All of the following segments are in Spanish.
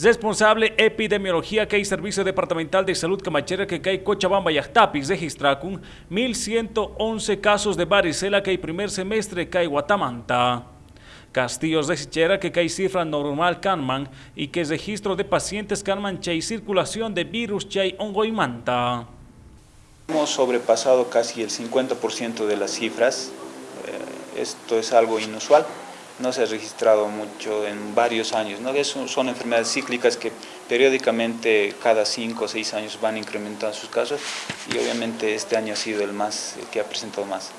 Responsable epidemiología que hay Servicio Departamental de Salud Camachera que hay Cochabamba y Ajtapis registra con 1.111 casos de varicela que hay primer semestre que hay Guatamanta. Castillos de Sichera que hay cifra normal Canman y que registro de pacientes Canman que hay circulación de virus que hongo y manta. Hemos sobrepasado casi el 50% de las cifras, eh, esto es algo inusual no se ha registrado mucho en varios años. ¿no? son enfermedades cíclicas que periódicamente cada 5 o 6 años van incrementando sus casos y obviamente este año ha sido el más el que ha presentado más.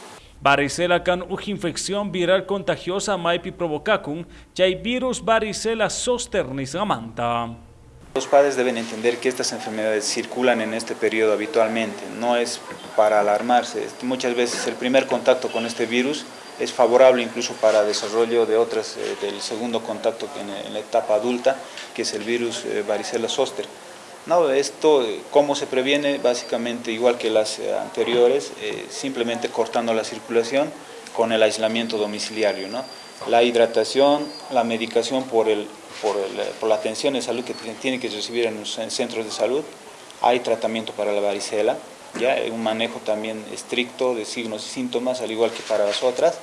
Varicela can una infección viral contagiosa maipi provocacum, hay virus varicela sosternis gamanta. Los padres deben entender que estas enfermedades circulan en este periodo habitualmente, no es para alarmarse. Muchas veces el primer contacto con este virus es favorable incluso para desarrollo de otras, eh, del segundo contacto en, la etapa adulta, que es el virus eh, varicela zoster. No, esto, eh, ¿cómo se previene? Básicamente igual que las anteriores, simplemente cortando la circulación con el aislamiento domiciliario. ¿no? La hidratación, la medicación por, el, por, por la atención de salud que tiene que recibir en los centros de salud, hay tratamiento para la varicela, ¿ya? un manejo también estricto de signos y síntomas, al igual que para las otras,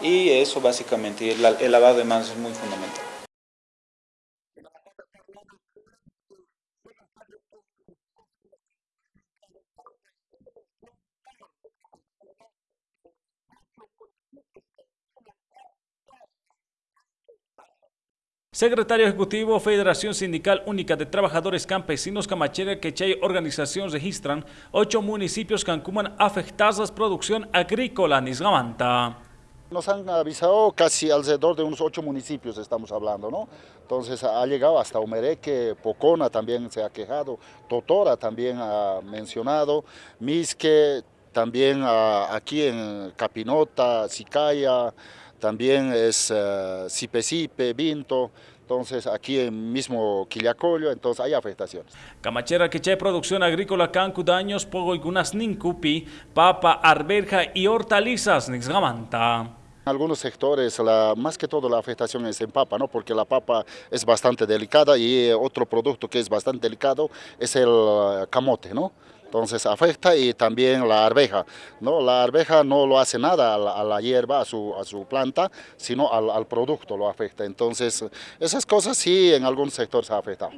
y eso básicamente, el, el lavado de manos es muy fundamental. Secretario Ejecutivo Federación Sindical Única de Trabajadores Campesinos Camachera Quechay Organización registran ocho municipios que han afectados producción agrícola Nisgamanta. Nos han avisado casi alrededor de unos ocho municipios estamos hablando, ¿no? Entonces ha llegado hasta Omereque, Pocona también se ha quejado, Totora también ha mencionado, Misque, también aquí en Capinota, Sicaya, también es uh, Sipe Vinto, entonces aquí en mismo Quillacollo, entonces hay afectaciones. Camachera que hay producción agrícola cancu daños pogo igunas nincupi, papa, arberja y hortalizas nixgamanta. En algunos sectores, la, más que todo la afectación es en papa, ¿no? porque la papa es bastante delicada y otro producto que es bastante delicado es el eh, camote. ¿no? Entonces afecta y también la arveja. ¿no? La arveja no lo hace nada a la, hierba, a su, a su, planta, sino al, producto lo afecta. Entonces esas cosas sí en algún sector se afectado.